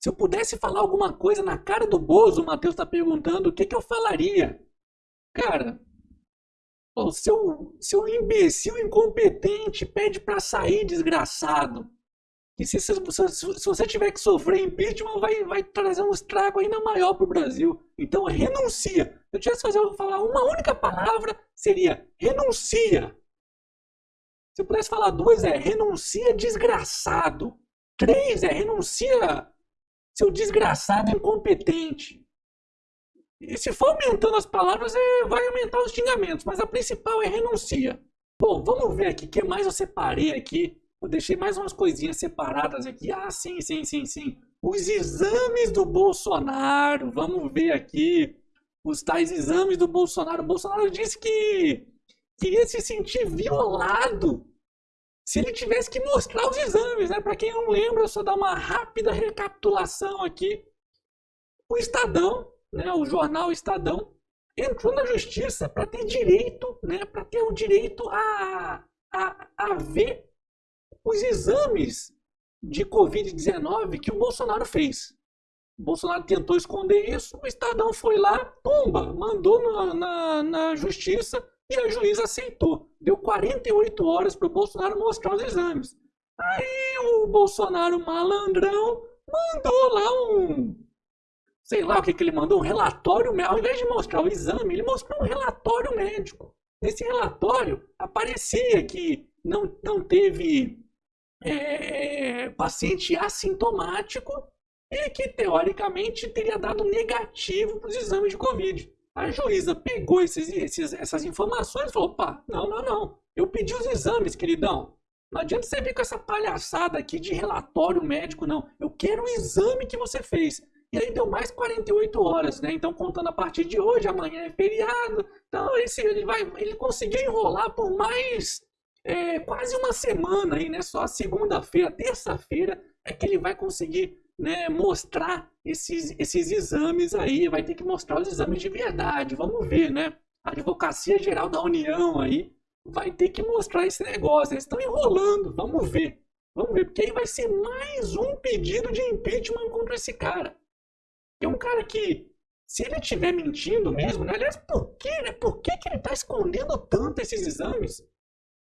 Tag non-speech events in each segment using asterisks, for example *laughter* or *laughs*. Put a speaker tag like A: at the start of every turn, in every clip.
A: Se eu pudesse falar alguma coisa na cara do Bozo, o Matheus está perguntando, o que, que eu falaria? Cara, o seu, seu imbecil incompetente pede para sair, desgraçado. E se, se, se, você tiver que sofrer impeachment, vai, vai trazer um estrago ainda maior para o Brasil. Então renuncia. Se eu tivesse que falar uma única palavra, seria renuncia. Se eu pudesse falar duas, é renuncia desgraçado. Três é renuncia seu desgraçado incompetente. E se for aumentando as palavras, é, vai aumentar os xingamentos, mas a principal é renuncia. Bom, vamos ver aqui o que mais eu separei aqui. Eu deixei mais umas coisinhas separadas aqui. Ah, sim, sim, sim, sim. Os exames do Bolsonaro. Vamos ver aqui os tais exames do Bolsonaro. O Bolsonaro disse que queria se sentir violado se ele tivesse que mostrar os exames, né? Para quem não lembra, só dar uma rápida recapitulação aqui. O Estadão, né, o jornal Estadão, entrou na justiça para ter direito, né, para ter o direito a, a, a ver os exames de Covid-19 que o Bolsonaro fez. O Bolsonaro tentou esconder isso, o Estadão foi lá, pumba, mandou na, na, na justiça e a juíza aceitou. Deu 48 horas para o Bolsonaro mostrar os exames. Aí o Bolsonaro malandrão mandou lá um. Sei lá o que, que ele mandou, um relatório médico. Ao invés de mostrar o exame, ele mostrou um relatório médico. Nesse relatório aparecia que não, não teve é, paciente assintomático e que teoricamente teria dado negativo para os exames de Covid. A juíza pegou esses, esses, essas informações e falou: opa, não, não, não. Eu pedi os exames, queridão. Não adianta você vir com essa palhaçada aqui de relatório médico, não. Eu quero o exame que você fez. E aí deu mais 48 horas, né? Então, contando a partir de hoje, amanhã é feriado. Então, esse, ele, vai, ele conseguiu enrolar por mais é, quase uma semana aí, né? Só segunda-feira, terça-feira é que ele vai conseguir né, mostrar esses, esses exames aí, vai ter que mostrar os exames de verdade. Vamos ver, né? A Advocacia Geral da União aí vai ter que mostrar esse negócio. Eles estão enrolando, vamos ver. Vamos ver, porque aí vai ser mais um pedido de impeachment contra esse cara. É um cara que, se ele estiver mentindo mesmo, né? aliás, por que, né? Por que, que ele está escondendo tanto esses exames?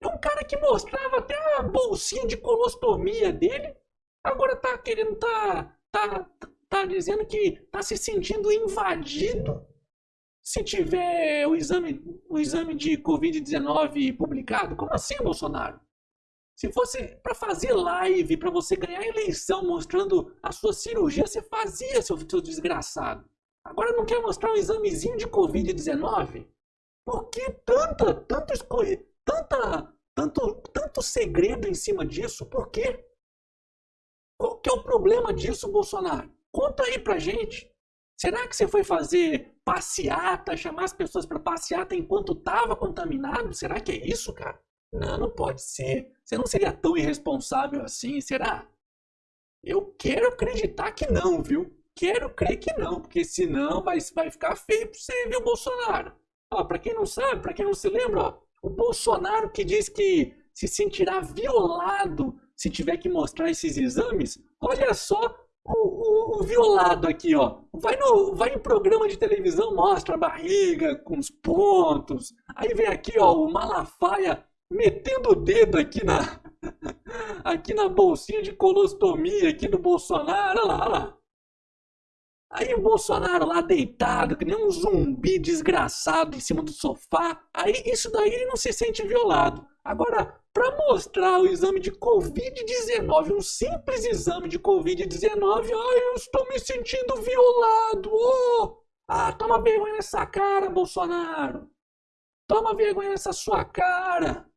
A: É um cara que mostrava até a bolsinha de colostomia dele Agora tá querendo, tá, tá, tá dizendo que tá se sentindo invadido se tiver o exame, o exame de Covid-19 publicado. Como assim, Bolsonaro? Se fosse para fazer live, para você ganhar eleição mostrando a sua cirurgia, você fazia, seu, seu desgraçado. Agora não quer mostrar um examezinho de Covid-19? Por que tanta, tanto escolher, tanta, tanto, tanto segredo em cima disso? Por quê? Qual que é o problema disso, Bolsonaro? Conta aí pra gente. Será que você foi fazer passeata, chamar as pessoas para passeata enquanto estava contaminado? Será que é isso, cara? Não, não pode ser. Você não seria tão irresponsável assim, será? Eu quero acreditar que não, viu? Quero crer que não, porque senão vai, vai ficar feio pra você, viu, Bolsonaro? Ó, pra quem não sabe, pra quem não se lembra, ó, o Bolsonaro que diz que se sentirá violado se tiver que mostrar esses exames, olha só o, o, o, violado aqui, ó. Vai, no, vai em programa de televisão, mostra a barriga com os pontos. Aí vem aqui, ó, o Malafaia metendo o dedo aqui na, *laughs* aqui na bolsinha de colostomia aqui do Bolsonaro. Olha lá, olha lá. Aí o Bolsonaro lá deitado, que nem um zumbi desgraçado em cima do sofá. Aí isso daí ele não se sente violado. Agora, para mostrar o exame de Covid-19, um simples exame de Covid-19, ai, eu estou me sentindo violado. Oh! Ah, toma vergonha nessa cara, Bolsonaro. Toma vergonha nessa sua cara.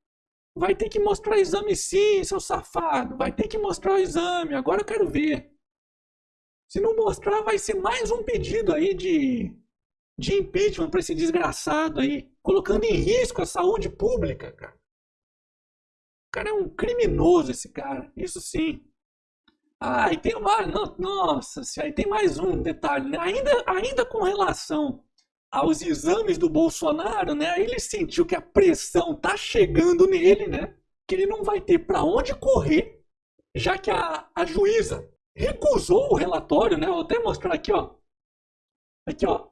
A: Vai ter que mostrar o exame sim, seu safado. Vai ter que mostrar o exame. Agora eu quero ver. Se não mostrar, vai ser mais um pedido aí de, de impeachment para esse desgraçado aí, colocando em risco a saúde pública, cara. O cara é um criminoso, esse cara. Isso sim. Ah, e tem mais. Nossa, aí tem mais um detalhe. Né? Ainda, ainda com relação aos exames do Bolsonaro, né? Ele sentiu que a pressão tá chegando nele, né? Que ele não vai ter para onde correr, já que a, a juíza recusou o relatório, né? Vou até mostrar aqui, ó. Aqui, ó.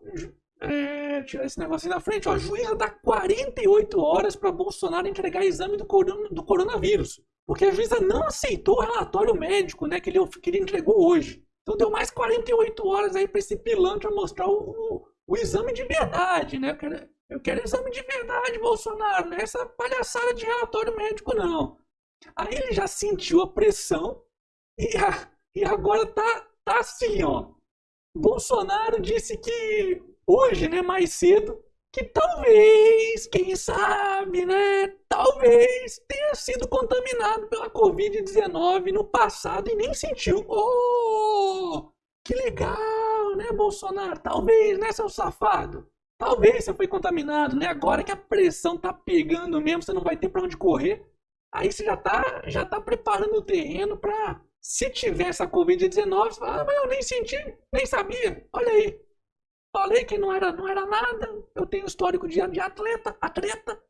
A: É, tirar esse negocinho da frente, ó. A juíza dá 48 horas para Bolsonaro entregar exame do, corona, do coronavírus. Porque a juíza não aceitou o relatório médico, né? Que ele, que ele entregou hoje. Então deu mais 48 horas aí para esse pilantra mostrar o, o, o, exame de verdade, né? Eu quero, eu quero exame de verdade, Bolsonaro, não é essa palhaçada de relatório médico, não. Aí ele já sentiu a pressão e, a, e agora tá, tá assim, ó. Bolsonaro disse que hoje, né, mais cedo, que talvez, quem sabe, né, talvez tenha sido contaminado pela Covid-19 no passado e nem sentiu. Oh, que legal, né, Bolsonaro? Talvez, né, seu safado? Talvez você foi contaminado, né? Agora que a pressão tá pegando mesmo, você não vai ter para onde correr. Aí você já tá, já tá preparando o terreno para se tiver essa Covid-19, você fala, ah, mas eu nem senti, nem sabia. Olha aí. Falei que não era, não era nada. Eu tenho histórico de, de atleta, atleta.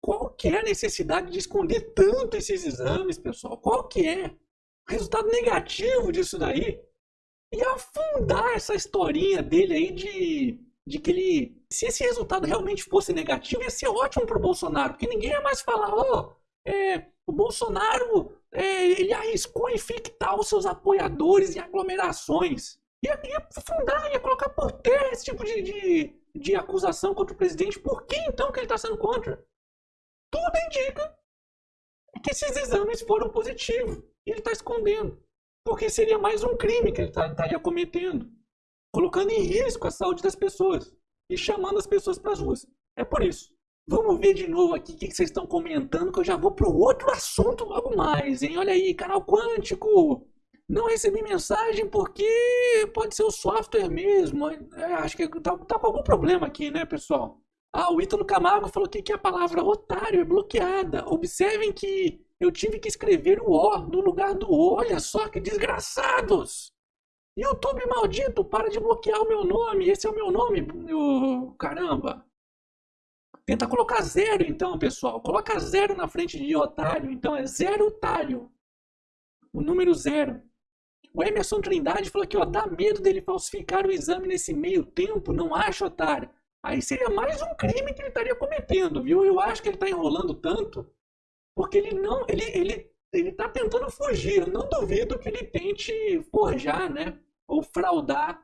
A: Qual que é a necessidade de esconder tanto esses exames, pessoal? Qual que é? Resultado negativo disso daí? E afundar essa historinha dele aí de, de que ele. Se esse resultado realmente fosse negativo, ia ser ótimo para o Bolsonaro, porque ninguém ia mais falar, ó, oh, é, o Bolsonaro é, ele arriscou infectar os seus apoiadores em aglomerações. Ia, ia fundar, ia colocar por terra esse tipo de, de, de acusação contra o presidente. Por que então que ele está sendo contra? Tudo indica que esses exames foram positivos. E ele está escondendo. Porque seria mais um crime que ele tá, estaria cometendo. Colocando em risco a saúde das pessoas. E chamando as pessoas para as ruas. É por isso. Vamos ver de novo aqui o que, vocês estão comentando, que eu já vou para o outro assunto logo mais, hein? Olha aí, canal Quântico. Não recebi mensagem porque pode ser o software mesmo. É, acho que tá, tá, com algum problema aqui, né, pessoal? Ah, o Ítalo Camargo falou que, a palavra otário é bloqueada. Observem que eu tive que escrever o O no lugar do O. Olha só que desgraçados! YouTube maldito, para de bloquear o meu nome. Esse é o meu nome. Oh, caramba! Tenta colocar zero, então, pessoal. Coloca zero na frente de otário. Então é zero otário. O número zero. O Emerson Trindade falou que ó, dá medo dele falsificar o exame nesse meio tempo, não acha, otário? Aí seria mais um crime que ele estaria cometendo, viu? Eu acho que ele está enrolando tanto, porque ele não, ele, ele, ele está tentando fugir. Eu não duvido que ele tente forjar, né? Ou fraudar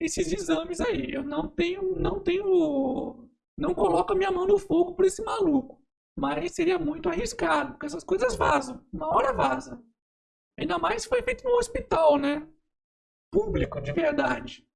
A: esses exames aí. Eu não tenho, não tenho não coloco a minha mão no fogo por esse maluco. Mas seria muito arriscado, porque essas coisas vazam. Uma hora vaza. Ainda mais foi feito no hospital, né? Público, de verdade.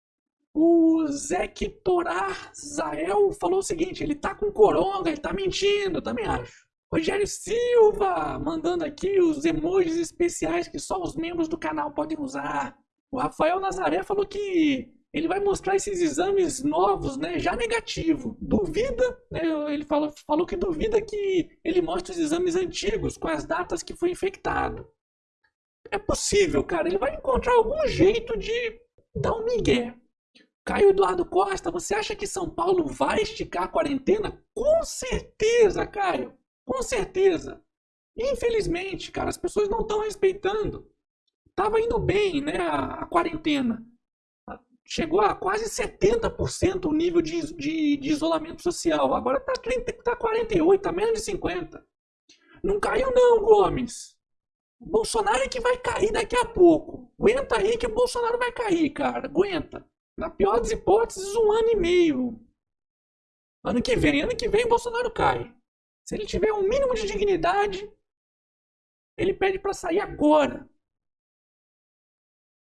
A: O Zectorar Zael falou o seguinte: ele tá com coronga, ele tá mentindo, também acho. Rogério Silva mandando aqui os emojis especiais que só os membros do canal podem usar. O Rafael Nazaré falou que ele vai mostrar esses exames novos, né, já negativo. Duvida, né, ele falou, falou que duvida que ele mostre os exames antigos com as datas que foi infectado. É possível, cara. Ele vai encontrar algum jeito de dar um migué. Caio Eduardo Costa, você acha que São Paulo vai esticar a quarentena? Com certeza, Caio. Com certeza. Infelizmente, cara, as pessoas não estão respeitando. Tava indo bem, né, a, a quarentena chegou a quase 70% o nível de, de, de, isolamento social. Agora está tá 48%, está menos de 50%. Não caiu não, Gomes. Bolsonaro é que vai cair daqui a pouco. Aguenta aí que o Bolsonaro vai cair, cara. Aguenta. Na pior das hipóteses, um ano e meio. Ano que vem, ano que vem o Bolsonaro cai. Se ele tiver um mínimo de dignidade, ele pede para sair agora.